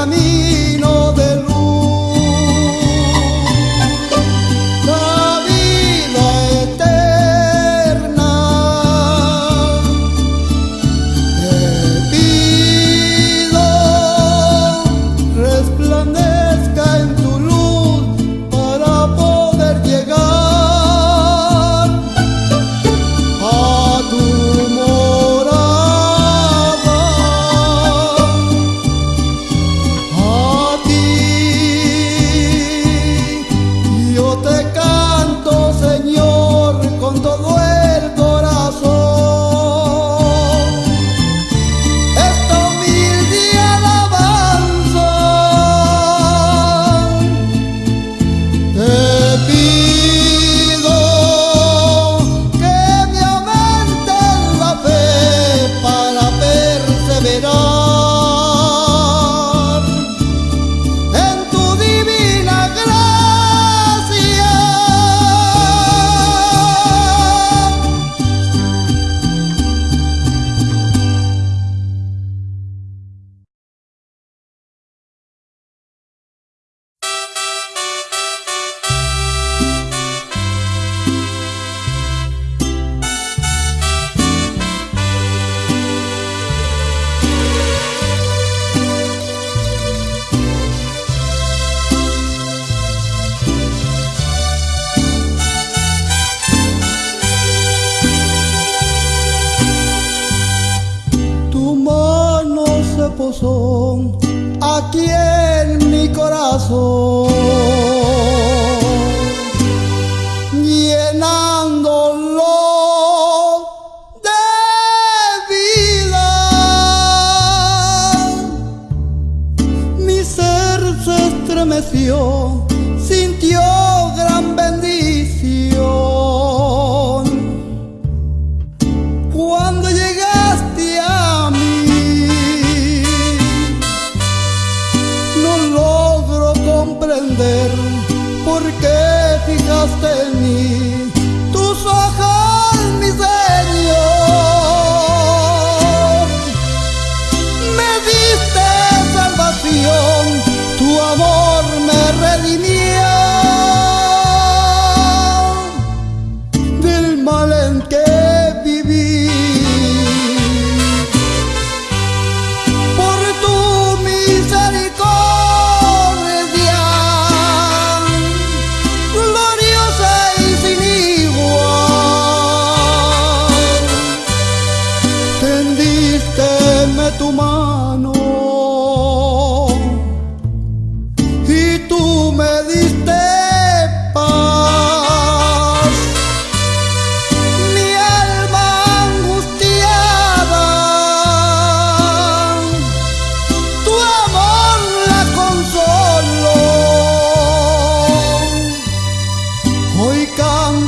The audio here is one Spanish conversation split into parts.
el camino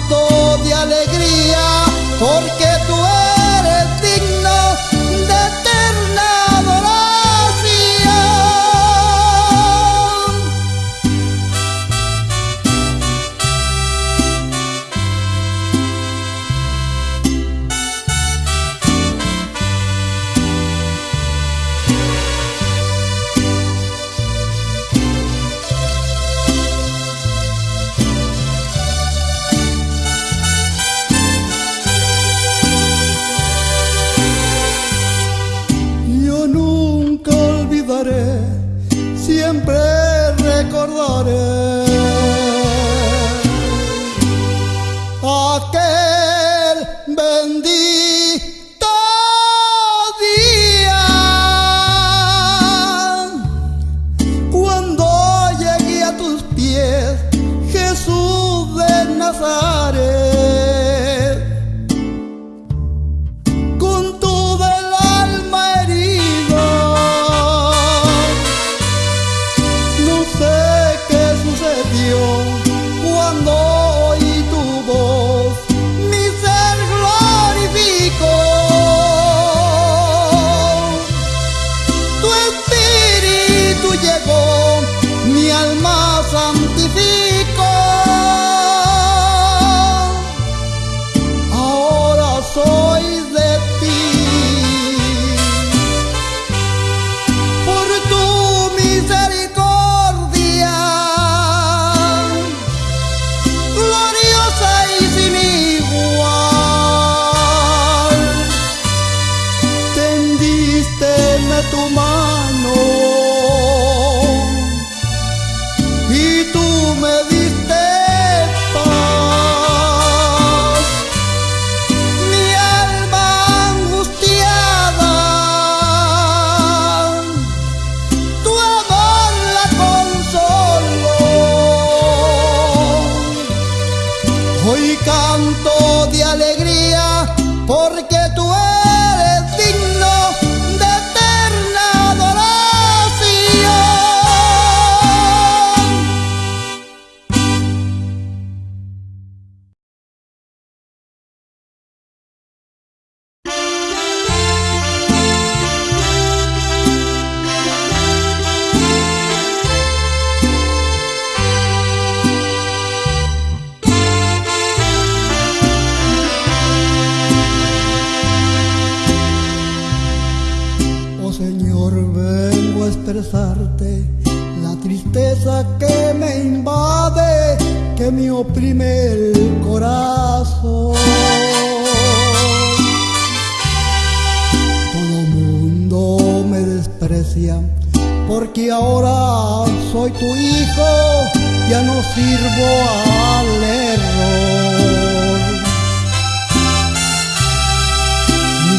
canto de alegría porque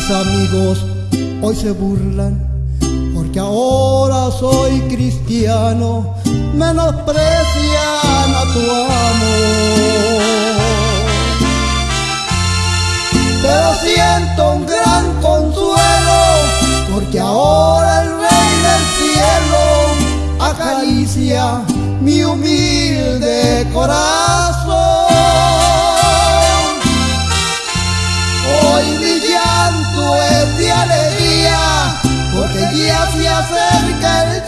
mis amigos hoy se burlan porque ahora soy cristiano, menosprecian a tu amor. Pero siento un gran consuelo porque ahora el Rey del Cielo acaricia mi humilde corazón. es de alegría, porque ya se acerca el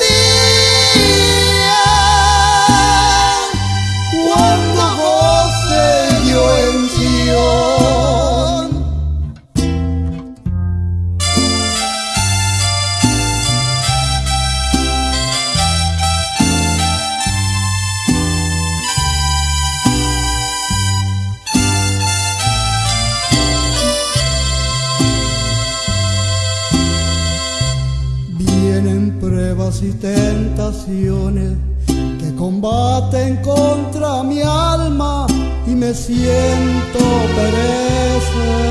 y tentaciones que combaten contra mi alma y me siento perecer.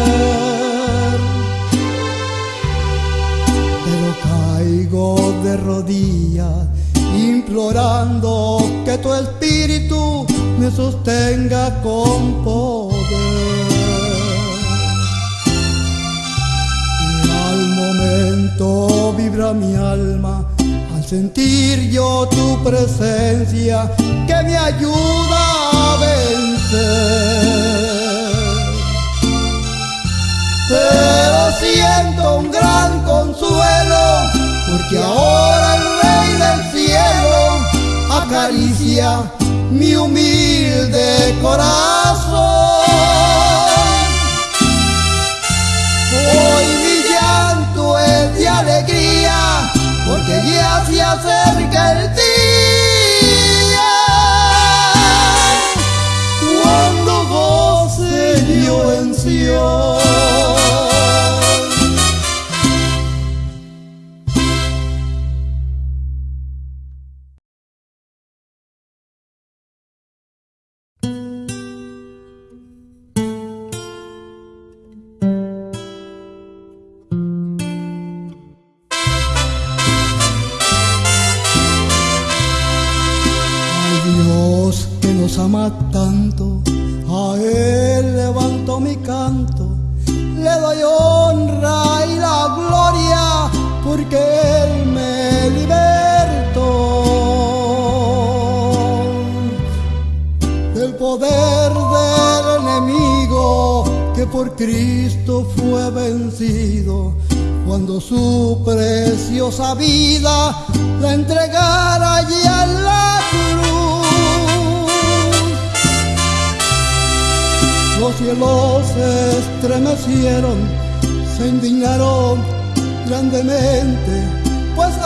Pero caigo de rodillas implorando que tu espíritu me sostenga con poder. Y al momento vibra mi alma sentir yo tu presencia que me ayuda a vencer. Pero siento un gran consuelo porque ahora el Rey del cielo acaricia mi humilde corazón. Porque ya se acerca el día. Cuando goce yo en Sion.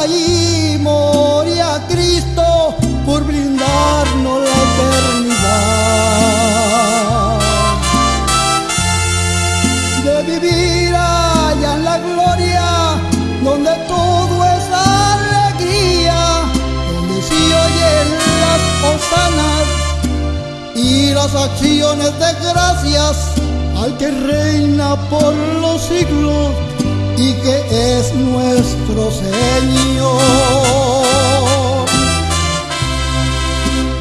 Allí moría Cristo por brindarnos la eternidad. De vivir allá en la gloria, donde todo es alegría, donde se oyen las hosanas y las acciones de gracias al que reina por los siglos y que es nuestro Señor.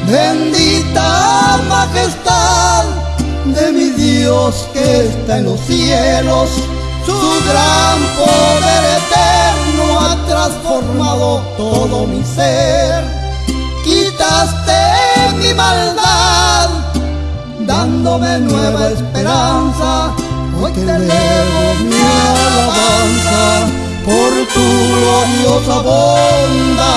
Bendita majestad de mi Dios que está en los cielos, su gran poder eterno ha transformado todo mi ser. Quitaste mi maldad, dándome nueva esperanza. Te elevo mi alabanza por tu gloriosa bondad.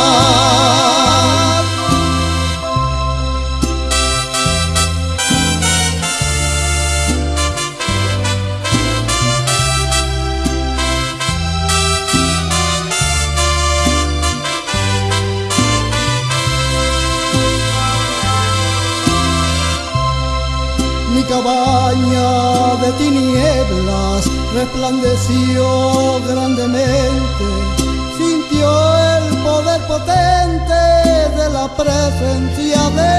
Resplandeció grandemente, sintió el poder potente de la presencia de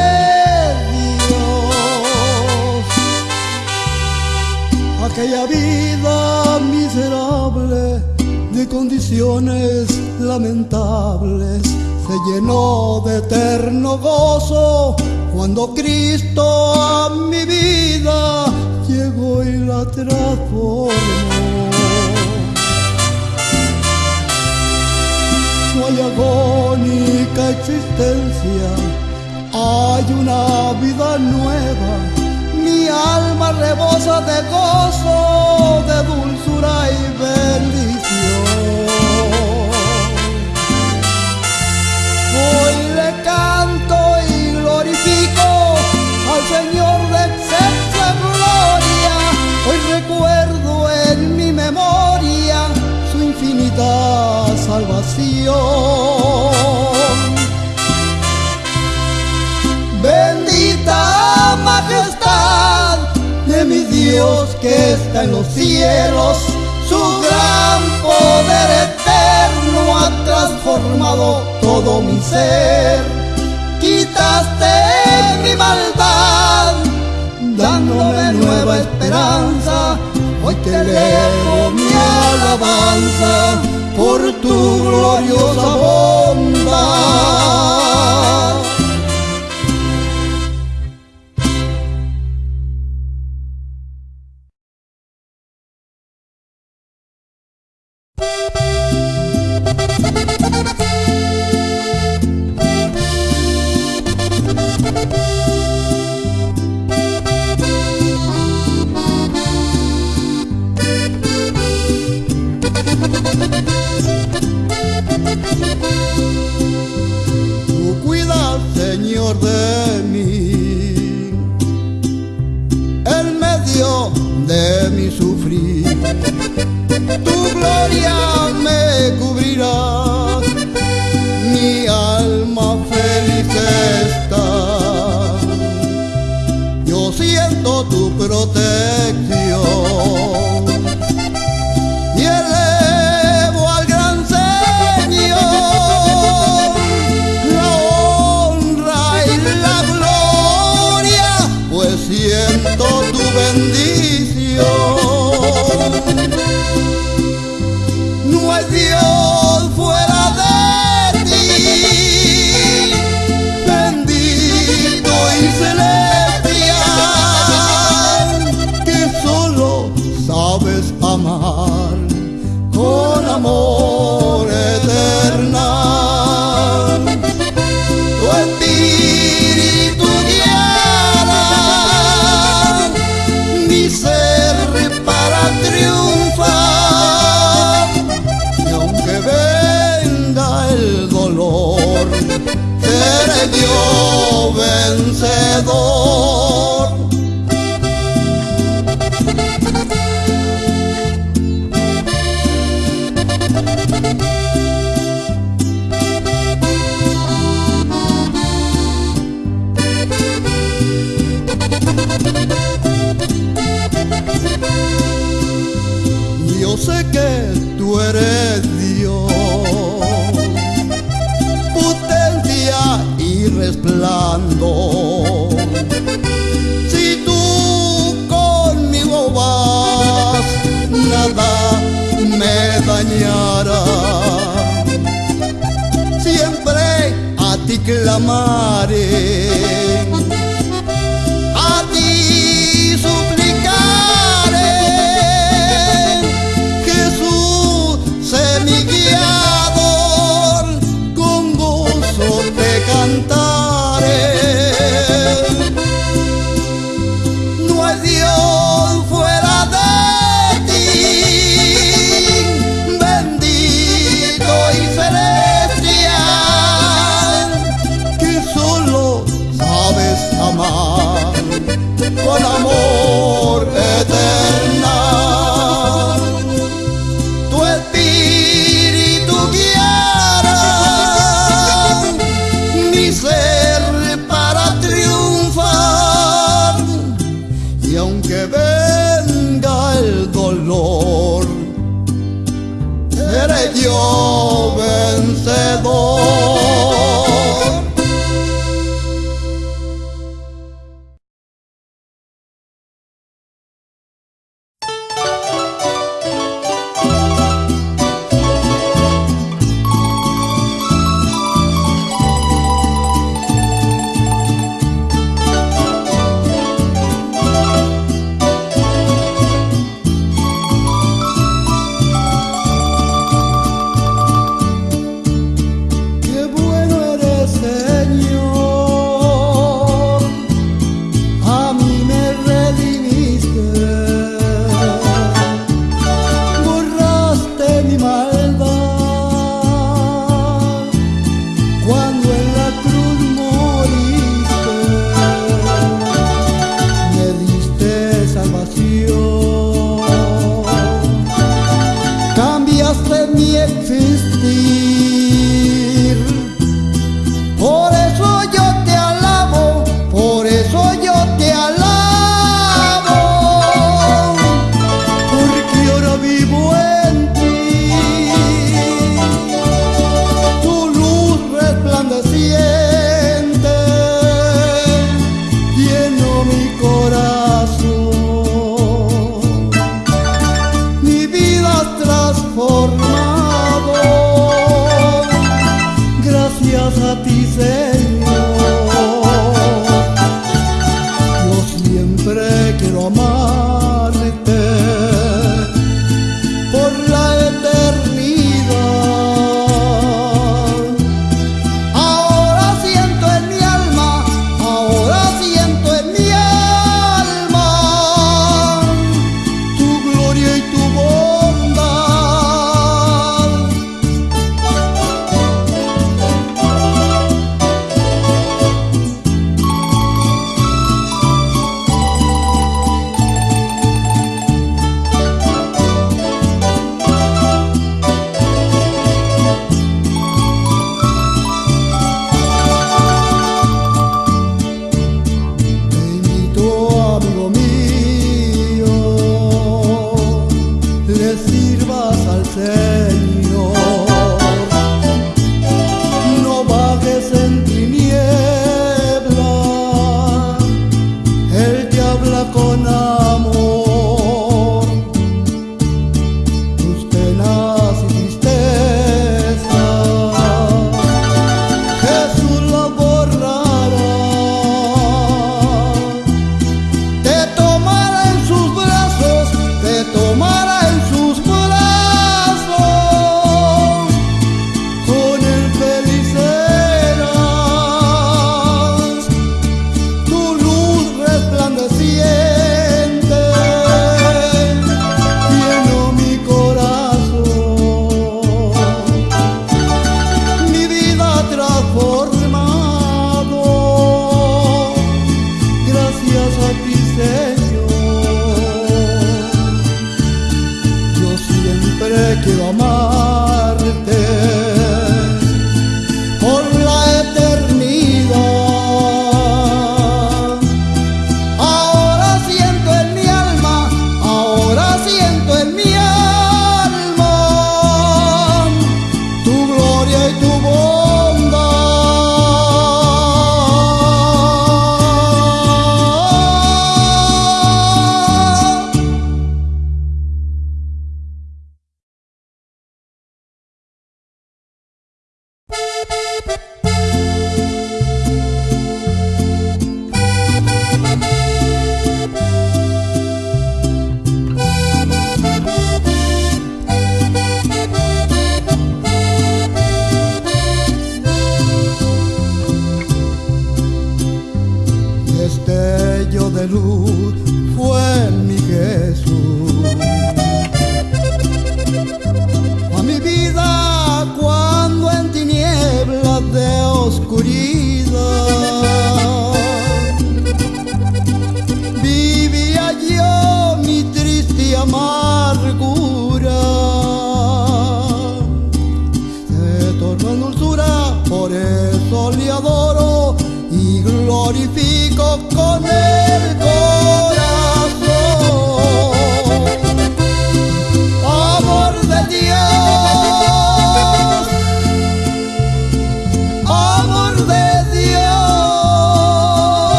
Dios. Aquella vida miserable de condiciones lamentables se llenó de eterno gozo cuando Cristo a mi vida la transformó. No hay agónica existencia, hay una vida nueva. Mi alma rebosa de gozo, de dulzura y bendición. con amor eterna. Tu espíritu guiará mi ser para triunfar. Y aunque venga el dolor, seré dios vencedor. sé que tú eres Dios. Potencia y resplandor. Si tú conmigo vas, nada me dañará. Siempre a ti clamaré.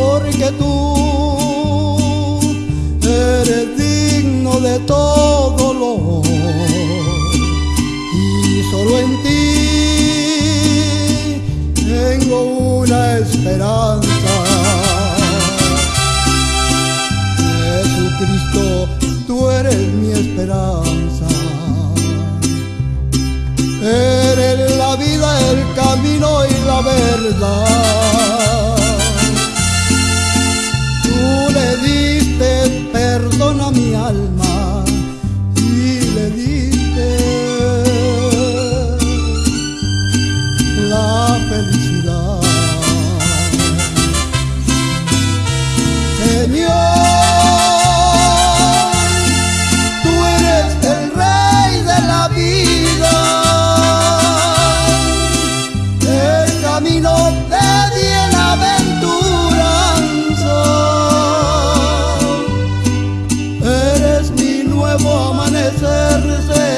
porque tú eres digno de todo lo y solo en ti tengo una esperanza. Jesucristo, tú eres mi esperanza. Eres la vida, el camino y la verdad. soy.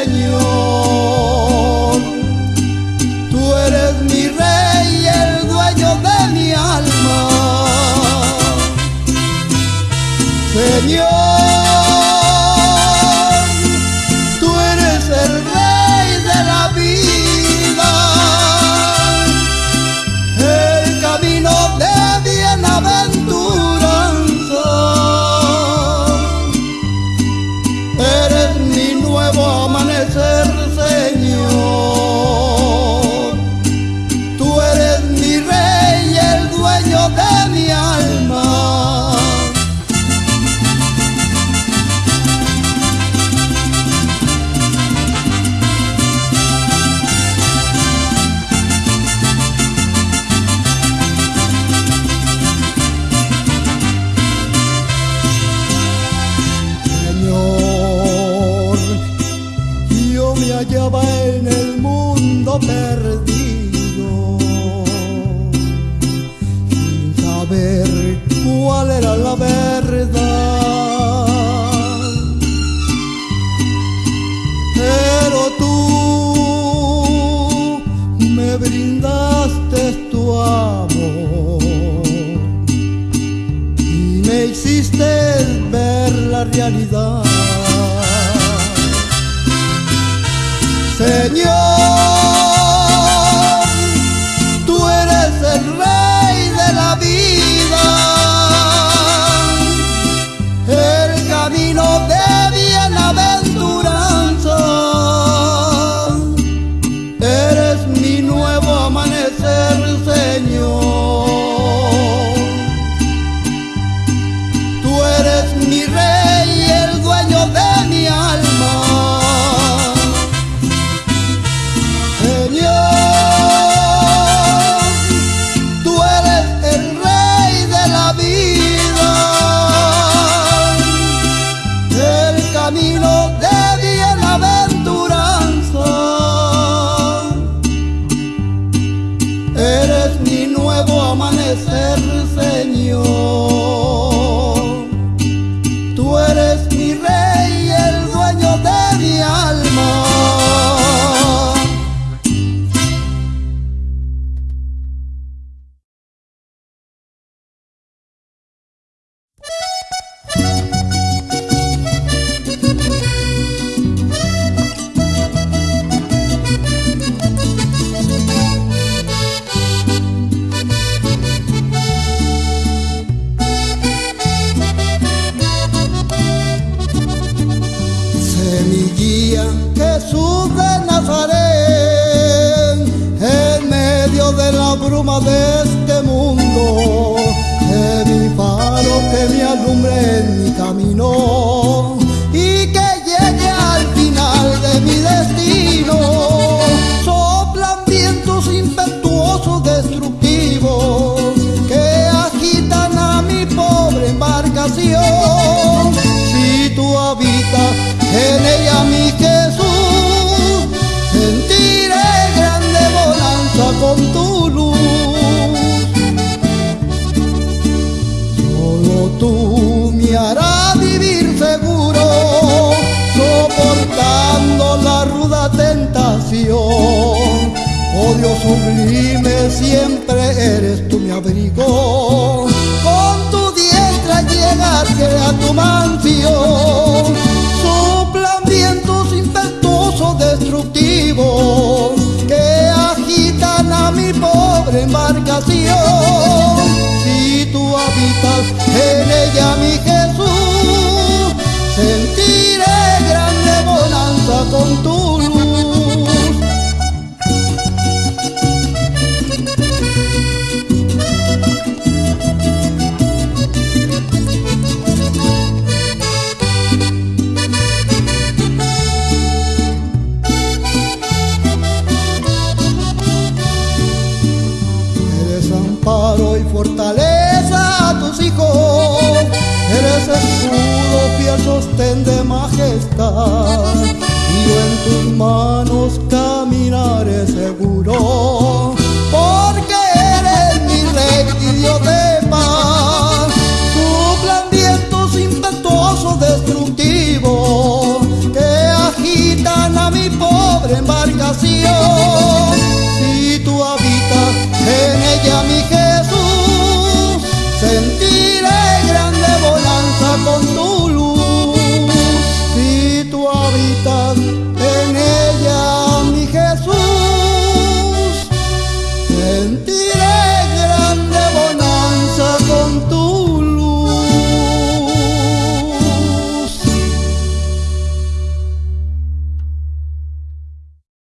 realidad. Señor. camino impetuosos, destructivos, que agitan a mi pobre embarcación. Si tú habitas en ella, mi Jesús, sentiré grande bonanza con tu luz. Solo tú me harás vivir seguro, soportando la ruda tentación. Oh Dios sublime, siempre eres tú mi abrigo. Con tu diestra llegaste a tu mansión. Soplan vientos impetuosos, destructivos, que agitan a mi pobre embarcación. Si tú habitas en ella, mi Jesús, sentiré grande bonanza con tu